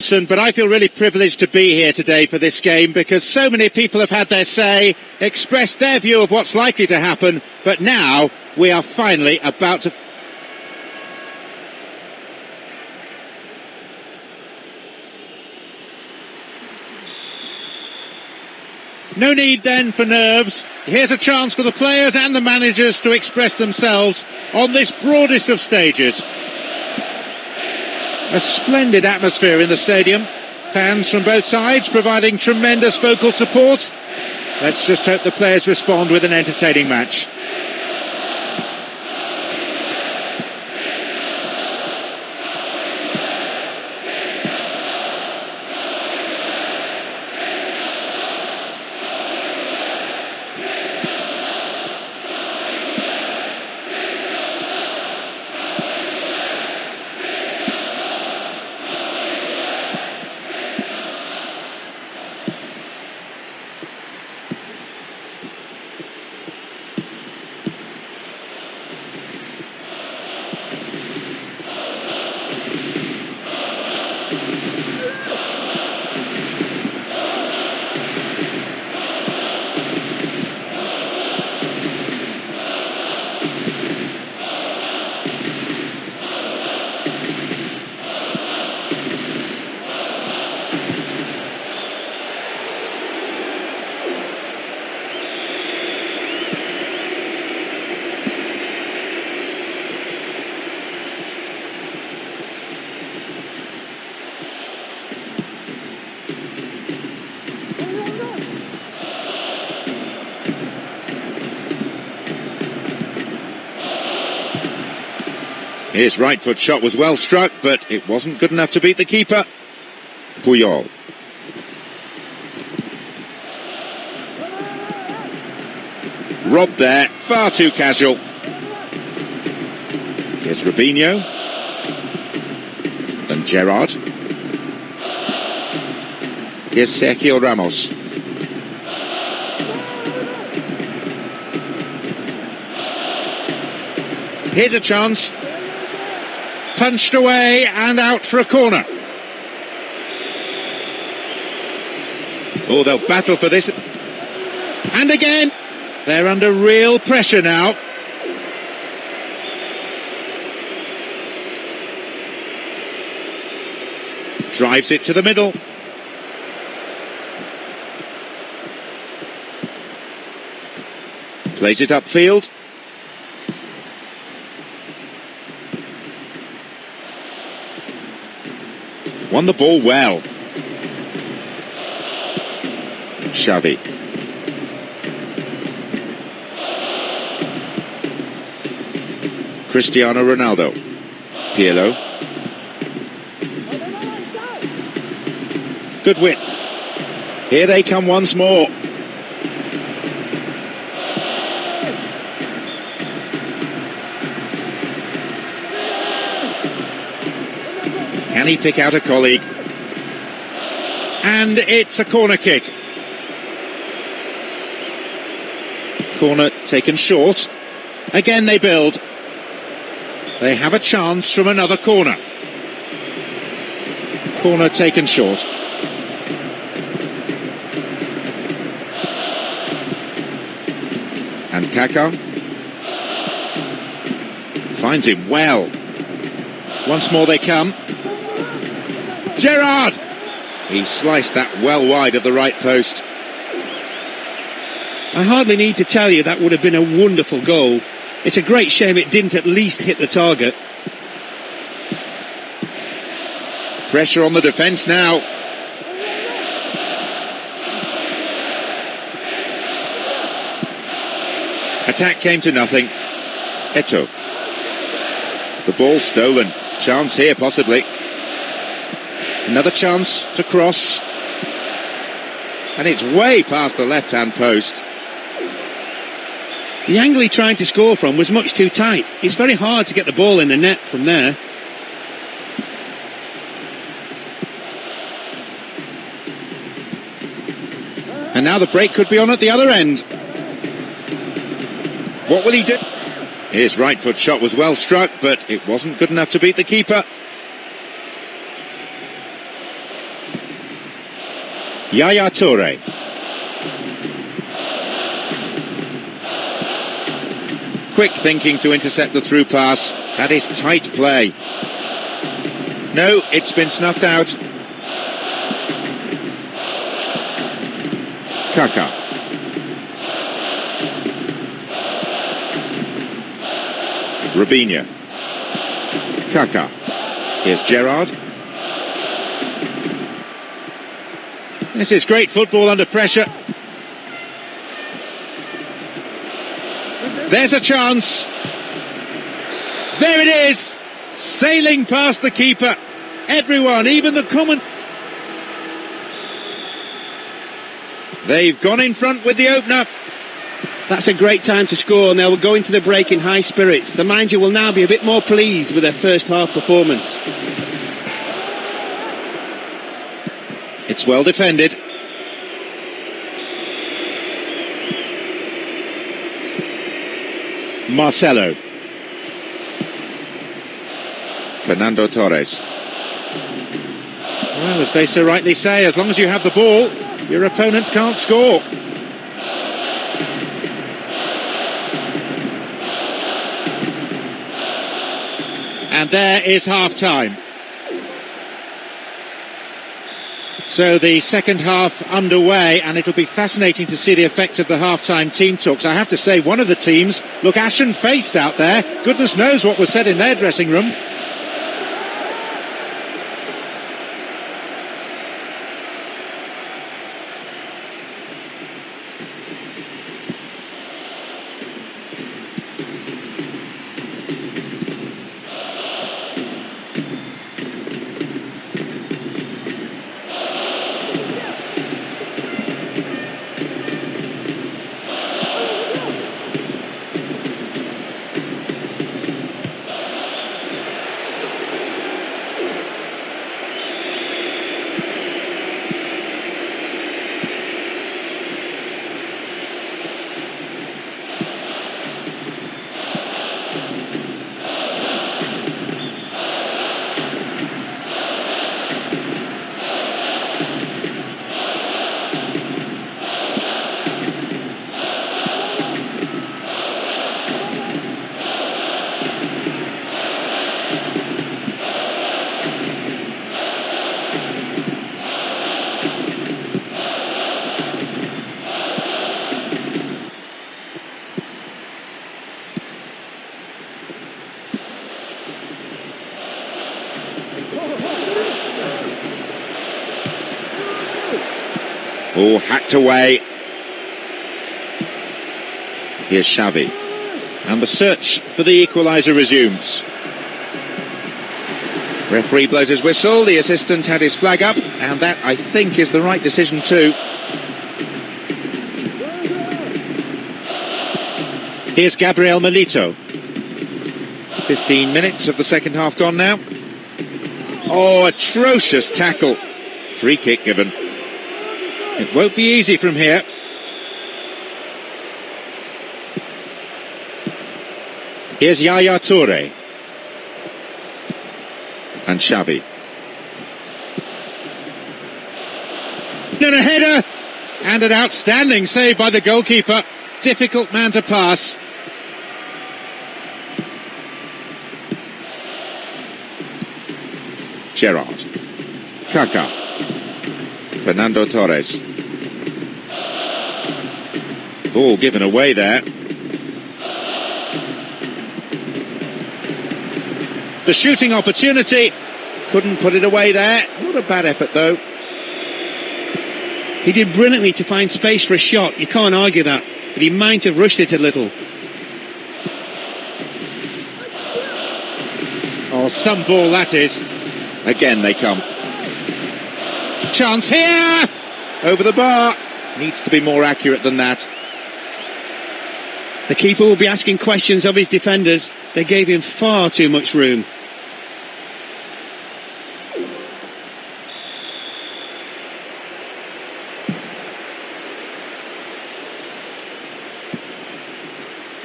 but I feel really privileged to be here today for this game because so many people have had their say, expressed their view of what's likely to happen, but now we are finally about to. No need then for nerves. Here's a chance for the players and the managers to express themselves on this broadest of stages. A splendid atmosphere in the stadium. Fans from both sides providing tremendous vocal support. Let's just hope the players respond with an entertaining match. His right foot shot was well struck, but it wasn't good enough to beat the keeper. Puyol. Rob there, far too casual. Here's Robinho. And Gerrard. Here's Sergio Ramos. Here's a chance punched away and out for a corner. Oh, they'll battle for this. And again, they're under real pressure now. Drives it to the middle. Plays it upfield. Won the ball well. Xavi. Cristiano Ronaldo. Pirlo. Good width. Here they come once more. Can he pick out a colleague? And it's a corner kick. Corner taken short. Again they build. They have a chance from another corner. Corner taken short. And Kaká finds him well. Once more they come. Gerrard! He sliced that well wide of the right post. I hardly need to tell you that would have been a wonderful goal. It's a great shame it didn't at least hit the target. Pressure on the defence now. Attack came to nothing. Eto'o. The ball stolen. Chance here, possibly. Another chance to cross. And it's way past the left-hand post. The angle he tried to score from was much too tight. It's very hard to get the ball in the net from there. And now the break could be on at the other end. What will he do? His right foot shot was well struck, but it wasn't good enough to beat the keeper. Yaya Toure. Quick thinking to intercept the through pass. That is tight play. No, it's been snuffed out. Kaka. Robinho. Kaka. Here's Gerrard. This is great football under pressure. There's a chance. There it is. Sailing past the keeper. Everyone, even the common. They've gone in front with the opener. That's a great time to score and they will go into the break in high spirits. The manager will now be a bit more pleased with their first half performance. It's well defended. Marcelo. Fernando Torres. Well, as they so rightly say, as long as you have the ball, your opponent can't score. And there is half time. So the second half underway, and it'll be fascinating to see the effect of the half-time team talks. I have to say, one of the teams look ashen-faced out there. Goodness knows what was said in their dressing room. Oh, hacked away. Here's Xavi. And the search for the equaliser resumes. Referee blows his whistle, the assistant had his flag up, and that, I think, is the right decision too. Here's Gabriel Milito. 15 minutes of the second half gone now. Oh, atrocious tackle. Free kick given. It won't be easy from here. Here's Yaya Toure. And Xavi. Then a header! And an outstanding save by the goalkeeper. Difficult man to pass. Gerrard. Kaka. Fernando Torres. Ball given away there. The shooting opportunity. Couldn't put it away there. Not a bad effort though. He did brilliantly to find space for a shot. You can't argue that. But he might have rushed it a little. Oh, some ball that is. Again they come. Chance here! Over the bar. Needs to be more accurate than that. The keeper will be asking questions of his defenders. They gave him far too much room.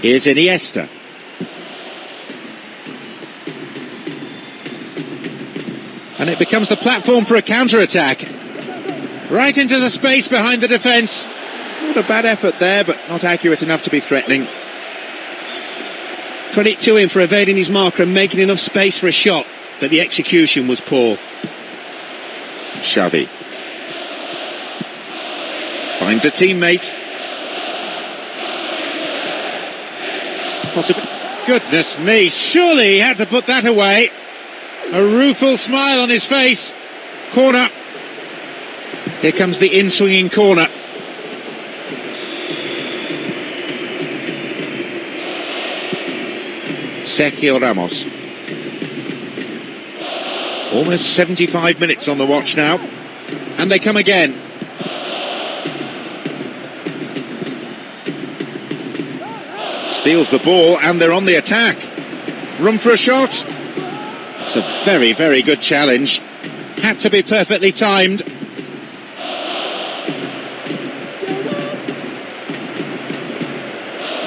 Here's Iniesta. And it becomes the platform for a counter-attack. Right into the space behind the defence. Not a bad effort there, but not accurate enough to be threatening. Credit to him for evading his marker and making enough space for a shot, but the execution was poor. Xavi finds a teammate. Possibly. Goodness me, surely he had to put that away. A rueful smile on his face. Corner. Here comes the in-swinging corner. Sergio Ramos. Almost 75 minutes on the watch now. And they come again. Steals the ball and they're on the attack. Room for a shot. It's a very, very good challenge. Had to be perfectly timed.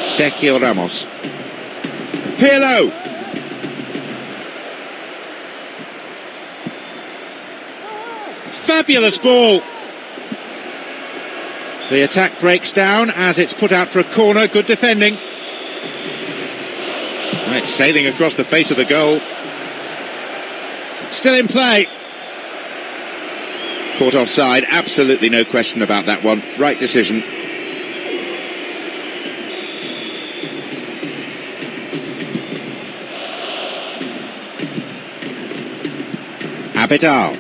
Sergio Ramos. Pirlo. Fabulous ball. The attack breaks down as it's put out for a corner. Good defending. It's sailing across the face of the goal. Still in play. Caught offside. Absolutely no question about that one. Right decision. Abidal.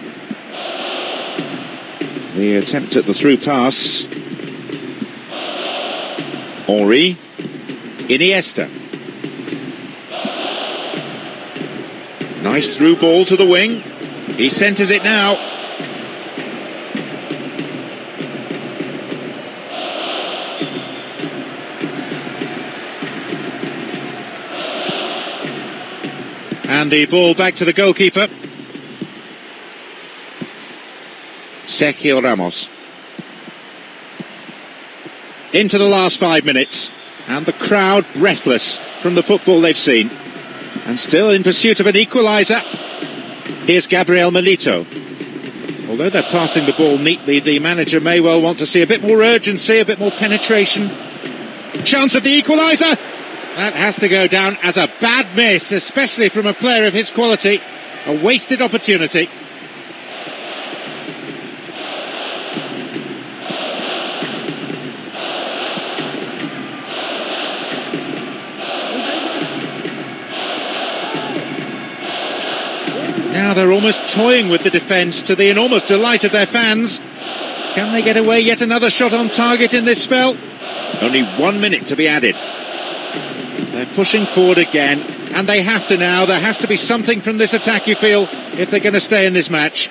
The attempt at the through pass. Henry. Iniesta. Nice through ball to the wing. He centres it now. And the ball back to the goalkeeper. Sergio Ramos. Into the last five minutes, and the crowd breathless from the football they've seen. And still in pursuit of an equaliser. Here's Gabriel Milito. Although they're passing the ball neatly, the manager may well want to see a bit more urgency, a bit more penetration. Chance of the equaliser! That has to go down as a bad miss, especially from a player of his quality. A wasted opportunity. Now they're almost toying with the defence to the enormous delight of their fans. Can they get away yet another shot on target in this spell? Only one minute to be added. They're pushing forward again, and they have to now. There has to be something from this attack, you feel, if they're going to stay in this match.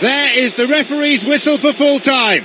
There is the referee's whistle for full time.